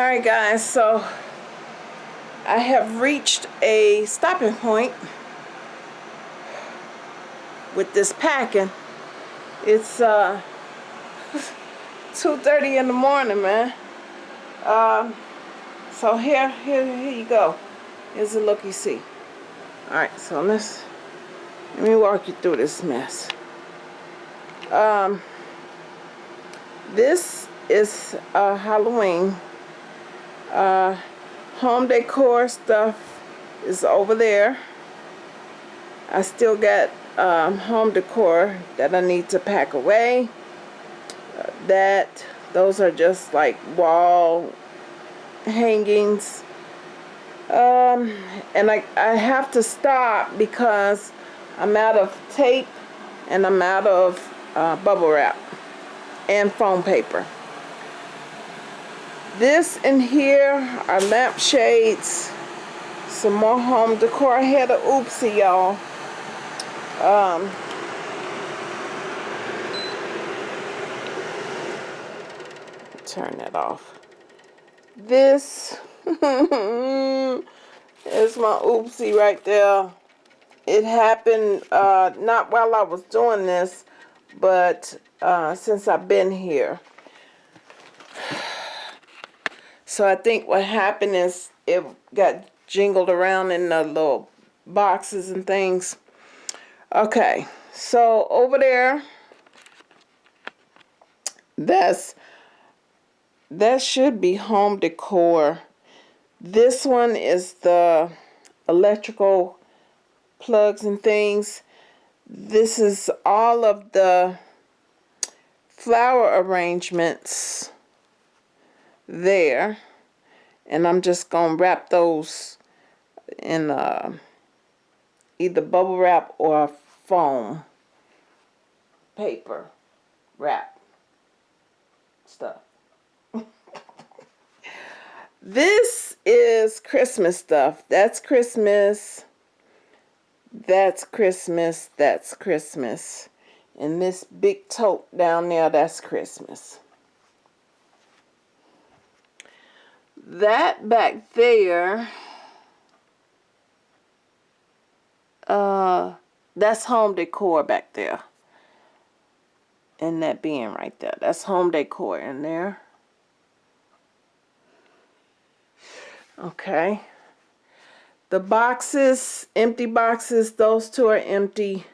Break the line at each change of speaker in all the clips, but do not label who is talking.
Alright guys, so I have reached a stopping point with this packing. It's uh 2.30 in the morning, man. Um, so here, here, here you go. Here's a look you see. Alright, so let's, let me walk you through this mess. Um, this is uh, Halloween uh, home decor stuff is over there. I still got um, home decor that I need to pack away. Uh, that, those are just like wall hangings. Um, and I, I have to stop because I'm out of tape and I'm out of uh, bubble wrap and foam paper. This in here are lampshades. Some more home decor. I had a oopsie, y'all. Um, turn that off. This is my oopsie right there. It happened uh, not while I was doing this, but uh, since I've been here. So I think what happened is it got jingled around in the little boxes and things. Okay, so over there, that's that should be home decor. This one is the electrical plugs and things. This is all of the flower arrangements there and I'm just gonna wrap those in uh, either bubble wrap or foam paper wrap stuff. This is Christmas stuff. That's Christmas. That's Christmas. That's Christmas. And this big tote down there that's Christmas that back there, uh, that's home decor back there. And that being right there. That's home decor in there. Okay. The boxes, empty boxes, those two are empty.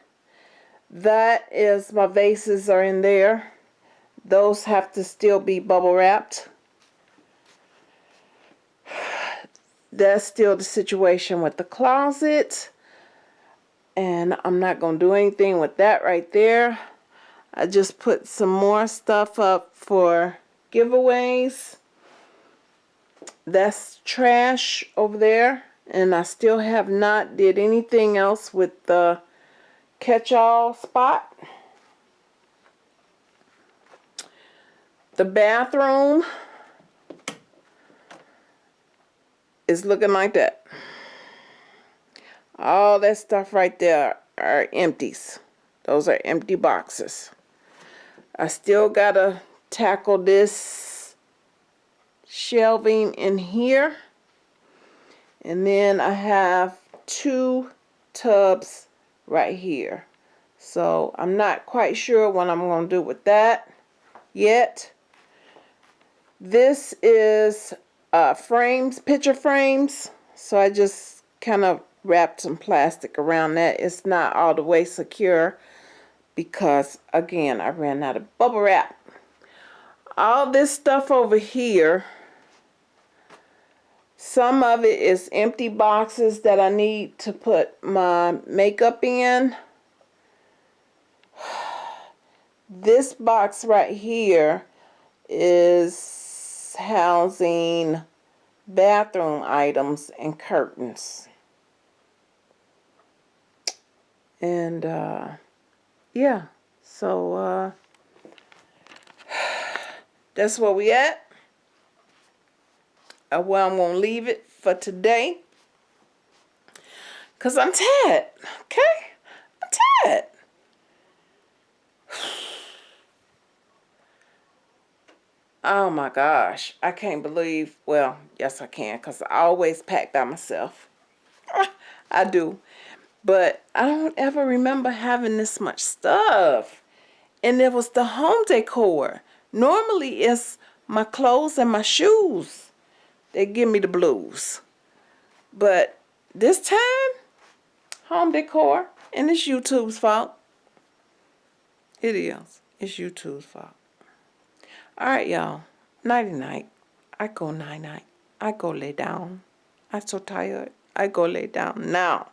That is, my vases are in there. Those have to still be bubble wrapped. That's still the situation with the closet and I'm not to do anything with that right there. I just put some more stuff up for giveaways. That's trash over there and I still have not did anything else with the catch-all spot. The bathroom is looking like that. All that stuff right there are empties. Those are empty boxes. I still gotta tackle this shelving in here. And then I have two tubs right here. So I'm not quite sure what I'm to do with that yet. This is uh, frames, picture frames. So I just kind of wrapped some plastic around that. It's not all the way secure because, again, I ran out of bubble wrap. All this stuff over here, some of it is empty boxes that I need to put my makeup in. This box right here is housing bathroom items and curtains. And uh, yeah, so uh, that's where we at. Uh, well, I'm going to leave it for today. Because I'm tired, okay? I'm tired. Oh my gosh. I can't believe, well, yes I can because I always pack by myself. I do. But I don't ever remember having this much stuff. And it was the home decor. Normally it's my clothes and my shoes. They give me the blues. But this time, home decor. And it's YouTube's fault. It is. It's YouTube's fault. Alright, y'all. Nighty night. I go night night. I go lay down. I'm so tired. I go lay down now.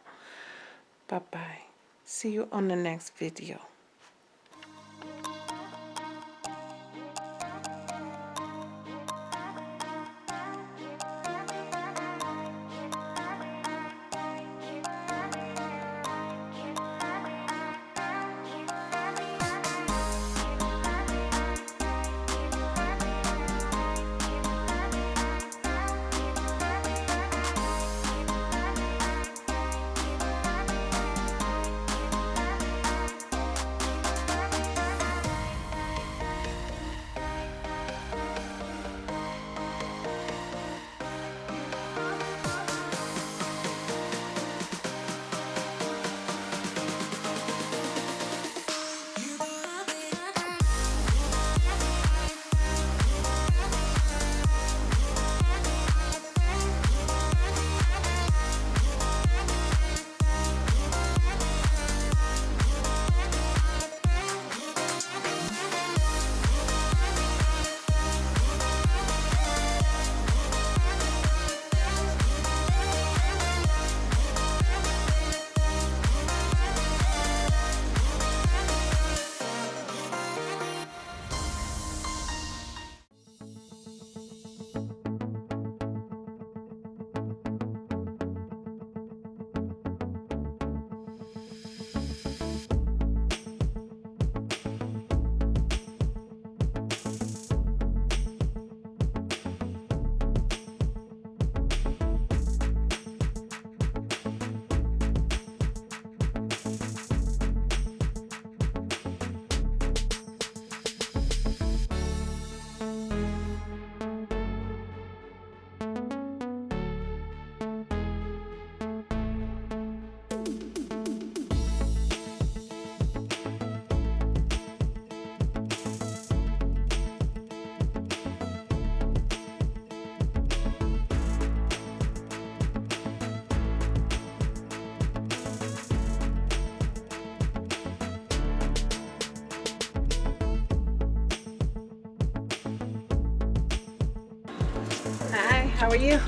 Bye bye. See you on the next video. How are you?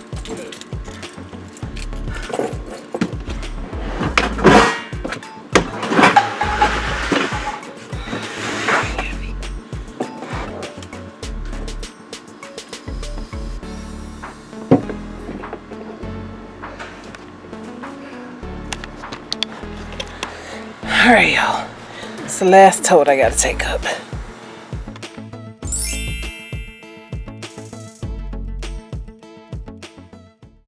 All right, y'all. It's the last tote I gotta take up.